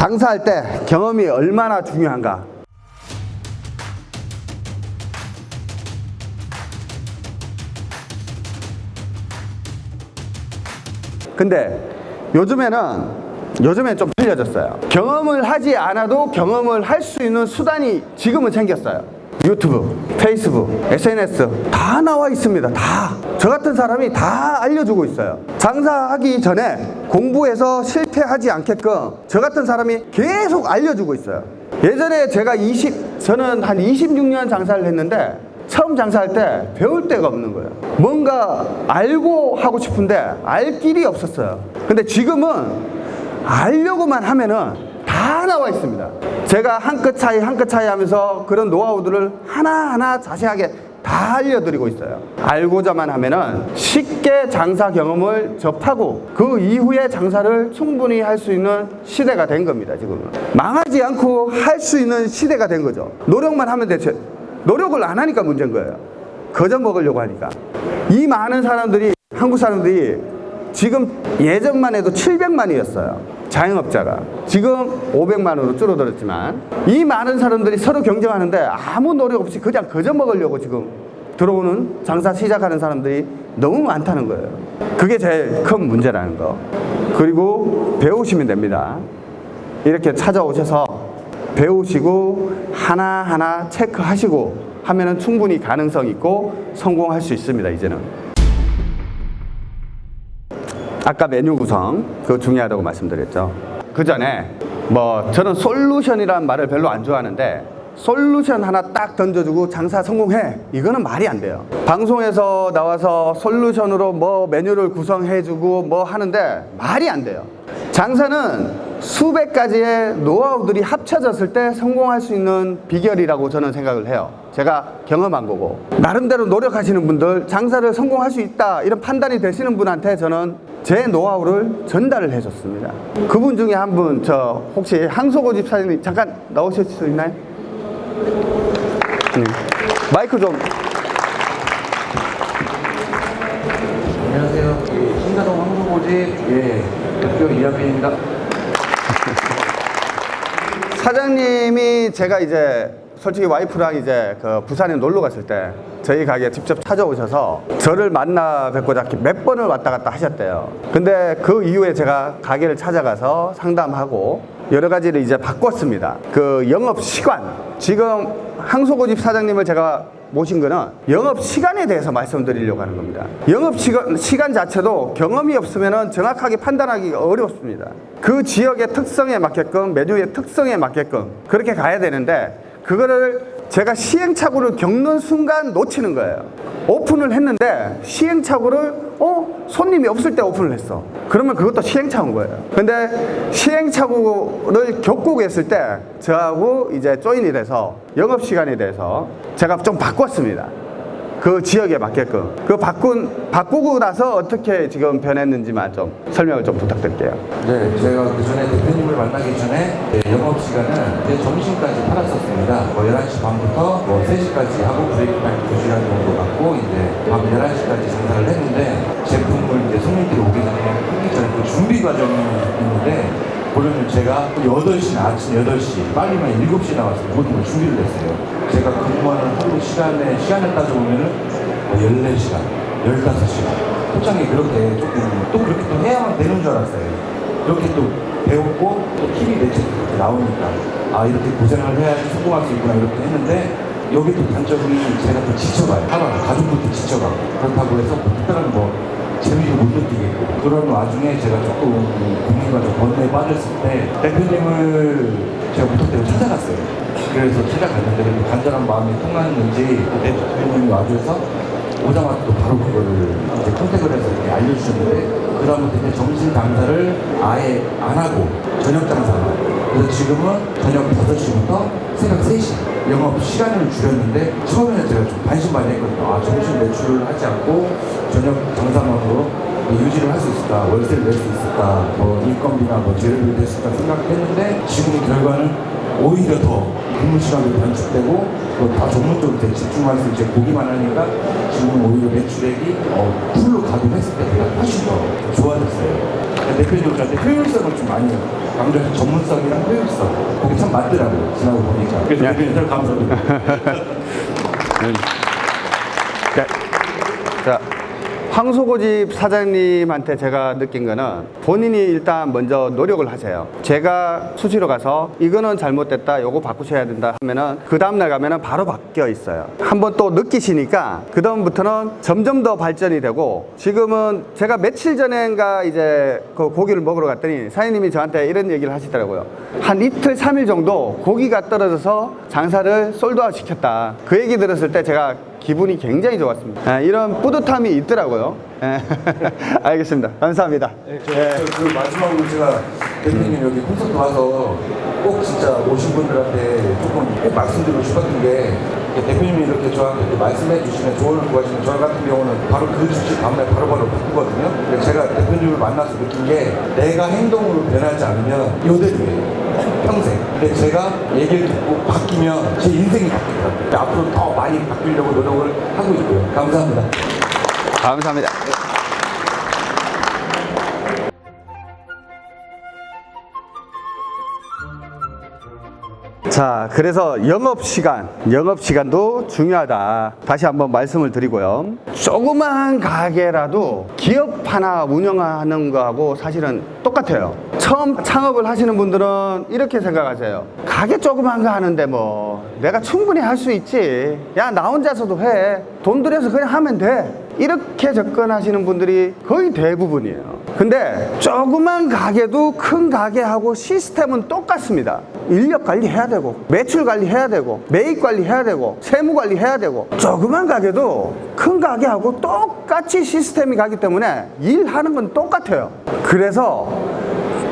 장사할 때 경험이 얼마나 중요한가? 근데 요즘에는 요즘엔 좀 틀려졌어요. 경험을 하지 않아도 경험을 할 수 있는 수단이 지금은 생겼어요 유튜브, 페이스북, SNS 다 나와 있습니다. 다. 저 같은 사람이 다 알려주고 있어요. 장사하기 전에 공부해서 실패하지 않게끔 저 같은 사람이 계속 알려주고 있어요. 예전에 제가 20 저는 한 26년 장사를 했는데 처음 장사할 때 배울 데가 없는 거예요. 뭔가 알고 하고 싶은데 알 길이 없었어요. 근데 지금은 알려고만 하면은 다 나와 있습니다. 제가 한 끗 차이 한 끗 차이 하면서 그런 노하우들을 하나하나 자세하게 다 알려드리고 있어요. 알고자만 하면은 쉽게 장사 경험을 접하고 그 이후에 장사를 충분히 할 수 있는 시대가 된 겁니다 지금은. 망하지 않고 할 수 있는 시대가 된 거죠. 노력만 하면 되죠 노력을 안 하니까 문제인 거예요. 거저 먹으려고 하니까. 이 많은 사람들이 한국 사람들이 지금 예전만 해도 700만이었어요 자영업자가 지금 500만으로 줄어들었지만 이 많은 사람들이 서로 경쟁하는데 아무 노력 없이 그냥 거저 먹으려고 지금 들어오는 장사 시작하는 사람들이 너무 많다는 거예요. 그게 제일 큰 문제라는 거. 그리고 배우시면 됩니다. 이렇게 찾아오셔서 배우시고 하나하나 체크하시고 하면 은 충분히 가능성 있고 성공할 수 있습니다 이제는 아까 메뉴 구성 그거 중요하다고 말씀드렸죠. 그 전에 뭐 저는 솔루션이라는 말을 별로 안 좋아하는데 솔루션 하나 딱 던져주고 장사 성공해. 이거는 말이 안 돼요. 방송에서 나와서 솔루션으로 뭐 메뉴를 구성해주고 뭐 하는데 말이 안 돼요 장사는 수백 가지의 노하우들이 합쳐졌을 때 성공할 수 있는 비결이라고 저는 생각을 해요 제가 경험한 거고 나름대로 노력하시는 분들 장사를 성공할 수 있다 이런 판단이 되시는 분한테 저는 제 노하우를 전달을 해줬습니다 그분 중에 한 분 저 혹시 항소고 집사님 잠깐 나오실 수 있나요? 네. 마이크 좀 안녕하세요. 예, 신사동 황소고집 예, 대표 이하빈입니다. 사장님이 제가 이제 솔직히 와이프랑 이제 그 부산에 놀러 갔을 때 저희 가게에 직접 찾아오셔서 저를 만나 뵙고자 몇 번을 왔다 갔다 하셨대요. 근데 그 이후에 제가 가게를 찾아가서 상담하고 여러 가지를 이제 바꿨습니다. 그 영업 시간. 지금 항소고집 사장님을 제가 모신 거는 영업 시간에 대해서 말씀드리려고 하는 겁니다. 영업 시간, 시간 자체도 경험이 없으면 정확하게 판단하기가 어렵습니다. 그 지역의 특성에 맞게끔 메뉴의 특성에 맞게끔 그렇게 가야 되는데 그거를 제가 시행착오를 겪는 순간 놓치는 거예요. 오픈을 했는데 시행착오를 어 손님이 없을 때 오픈을 했어. 그러면 그것도 시행착오인 거예요. 근데 시행착오를 겪고 계실 때 저하고 이제 조인이 돼서 영업 시간에 대해서 제가 좀 바꿨습니다. 그 지역에 맞게끔 그 바꾼 바꾸고 나서 어떻게 지금 변했는지만 좀 설명을 좀 부탁드릴게요. 네, 제가 그 전에 대표님을 만나기 전에 예, 영업 시간은 이제 점심까지 팔았었습니다. 뭐 11시 반부터 뭐 3시까지 하고 브레이크 타임 2시간 정도 갖고 이제 밤 11시까지 장사를 했는데 제품을 이제 손님들이 오기 전에 하기 전에 그 준비 과정이 있는데 보려면 제가 8시, 아침 8시, 빨리면 7시 나와서 모든 걸 준비를 했어요. 제가 근무하는 하루 시간에, 시간을 따져보면은 뭐 14시간, 15시간. 포장이 그렇게 조금, 또 그렇게 또 해야만 되는 줄 알았어요. 이렇게 또 배웠고, 또 TV 그렇게 나오니까, 아, 이렇게 고생을 해야지 성공할 수 있구나, 이렇게 했는데, 여기 또 단점이 제가 또 지쳐가요. 하루 가족들도 지쳐가고. 그렇다고 해서 뭐 특별한 뭐, 재미를 못 느끼겠고 그런 와중에 제가 조금 고민과 좀 번뇌에 빠졌을 때 대표님을 제가 부탁드리고 찾아갔어요. 그래서 찾아갔는데 간절한 마음이 통하는지 대표님이 와주셔서 오자마자 또 바로 그거를 이제 컨택을 해서 이렇게 알려주셨는데 그 다음부터 점심 장사를 아예 안 하고 저녁 장사만 그래서 지금은 저녁 5시부터 새벽 3시 영업 시간을 줄였는데 처음에는 제가 좀 반신반의했거든요. 아 점심 매출을 하지 않고 저녁 장사만으로 뭐 유지를 할 수 있을까, 월세를 낼 수 있을까, 뭐 인건비나 뭐 재료비를 낼 수 있을까 생각했는데 지금 결과는 오히려 더 근무 시간이 단축되고 또다 전문적으로 집중할 수 이제 보기만 하니까 지금은 오히려 매출액이 어, 풀로 가동했을 때 훨씬 더 좋아졌어요. 대표님들한테 효율성을 좀 많이 강조해서 전문성이랑 효율성 그게 참 맞더라고요. 지나고 보니까. 그래서 네. 대표님 들 감사드립니다. 자, 자, 황소고집 사장님한테 제가 느낀 거는 본인이 일단 먼저 노력을 하세요. 제가 수시로 가서 이거는 잘못됐다, 요거 바꾸셔야 된다 하면은 그 다음날 가면은 바로 바뀌어 있어요. 한번 또 느끼시니까 그 다음부터는 점점 더 발전이 되고 지금은 제가 며칠 전인가 이제 그 고기를 먹으러 갔더니 사장님이 저한테 이런 얘기를 하시더라고요. 한 이틀, 삼일 정도 고기가 떨어져서 장사를 솔드아웃 시켰다. 그 얘기 들었을 때 제가 기분이 굉장히 좋았습니다. 예, 이런 뿌듯함이 있더라고요. 예. 알겠습니다. 감사합니다. 저, 저, 그 마지막으로 제가 대표님 여기 콘서트 와서 꼭 진짜 오신 분들한테 조금 꼭 말씀드리고 싶었던 게 대표님이 이렇게 저한테 말씀해 주시면 조언을 구하시면 저 같은 경우는 바로 그 즉시 다음날 바로바로 바꾸거든요. 제가 대표님을 만나서 느낀 게 내가 행동으로 변하지 않으면 요대로예요. 평생. 근데 제가 얘기를 듣고 바뀌면 제 인생이 바뀌더라고요. 앞으로 더 많이 바뀌려고 노력을 하고 있고요. 감사합니다. 감사합니다. 자, 그래서 영업시간, 영업시간도 중요하다. 다시 한번 말씀을 드리고요. 조그만 가게라도 기업 하나 운영하는 거하고 사실은 똑같아요. 처음 창업을 하시는 분들은 이렇게 생각하세요. 가게 조그만 거 하는데 뭐, 내가 충분히 할 수 있지. 야, 나 혼자서도 해. 돈 들여서 그냥 하면 돼. 이렇게 접근하시는 분들이 거의 대부분이에요. 근데 조그만 가게도 큰 가게하고 시스템은 똑같습니다. 인력 관리해야 되고, 매출 관리해야 되고, 매입 관리해야 되고, 세무 관리해야 되고, 조그만 가게도 큰 가게하고 똑같이 시스템이 가기 때문에 일하는 건 똑같아요. 그래서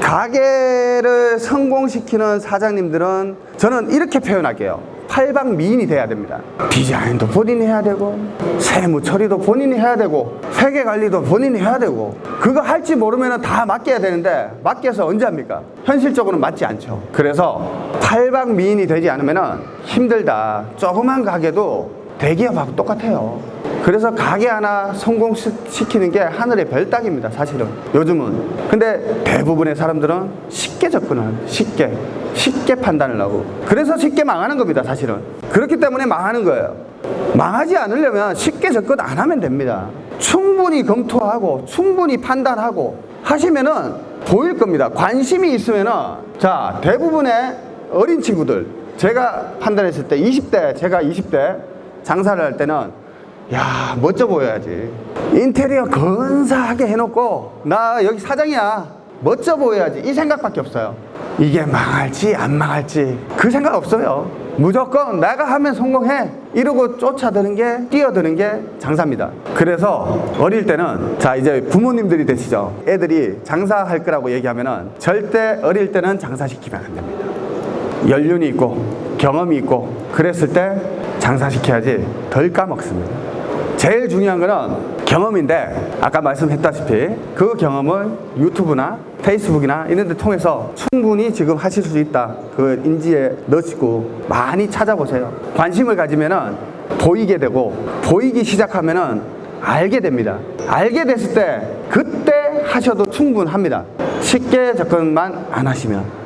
가게를 성공시키는 사장님들은 저는 이렇게 표현할게요. 팔방 미인이 돼야 됩니다. 디자인도 본인이 해야 되고, 세무 처리도 본인이 해야 되고, 회계 관리도 본인이 해야 되고, 그거 할지 모르면 다 맡겨야 되는데, 맡겨서 언제 합니까? 현실적으로는 맞지 않죠. 그래서 팔방 미인이 되지 않으면 힘들다. 조그만 가게도 대기업하고 똑같아요. 그래서 가게 하나 성공시키는 게 하늘의 별 따기입니다, 사실은. 요즘은. 근데 대부분의 사람들은 쉽게 접근을, 쉽게. 쉽게 판단을 하고. 그래서 쉽게 망하는 겁니다, 사실은. 그렇기 때문에 망하는 거예요. 망하지 않으려면 쉽게 접근 안 하면 됩니다. 충분히 검토하고, 충분히 판단하고 하시면은 보일 겁니다. 관심이 있으면은, 자, 대부분의 어린 친구들, 제가 판단했을 때 20대, 제가 20대 장사를 할 때는 야 멋져 보여야지. 인테리어 근사하게 해놓고 나 여기 사장이야. 멋져 보여야지. 이 생각밖에 없어요. 이게 망할지 안 망할지 그 생각 없어요. 무조건 내가 하면 성공해. 이러고 쫓아드는 게 뛰어드는 게 장사입니다. 그래서 어릴 때는 자 이제 부모님들이 되시죠. 애들이 장사할 거라고 얘기하면 은 절대 어릴 때는 장사시키면 안 됩니다. 연륜이 있고 경험이 있고 그랬을 때 장사시켜야지 덜 까먹습니다. 제일 중요한 거는 경험인데 아까 말씀했다시피 그 경험을 유튜브나 페이스북이나 이런 데 통해서 충분히 지금 하실 수 있다. 그 인지에 넣으시고 많이 찾아보세요. 관심을 가지면 은 보이게 되고 보이기 시작하면 은 알게 됩니다. 알게 됐을 때 그때 하셔도 충분합니다. 쉽게 접근만 안 하시면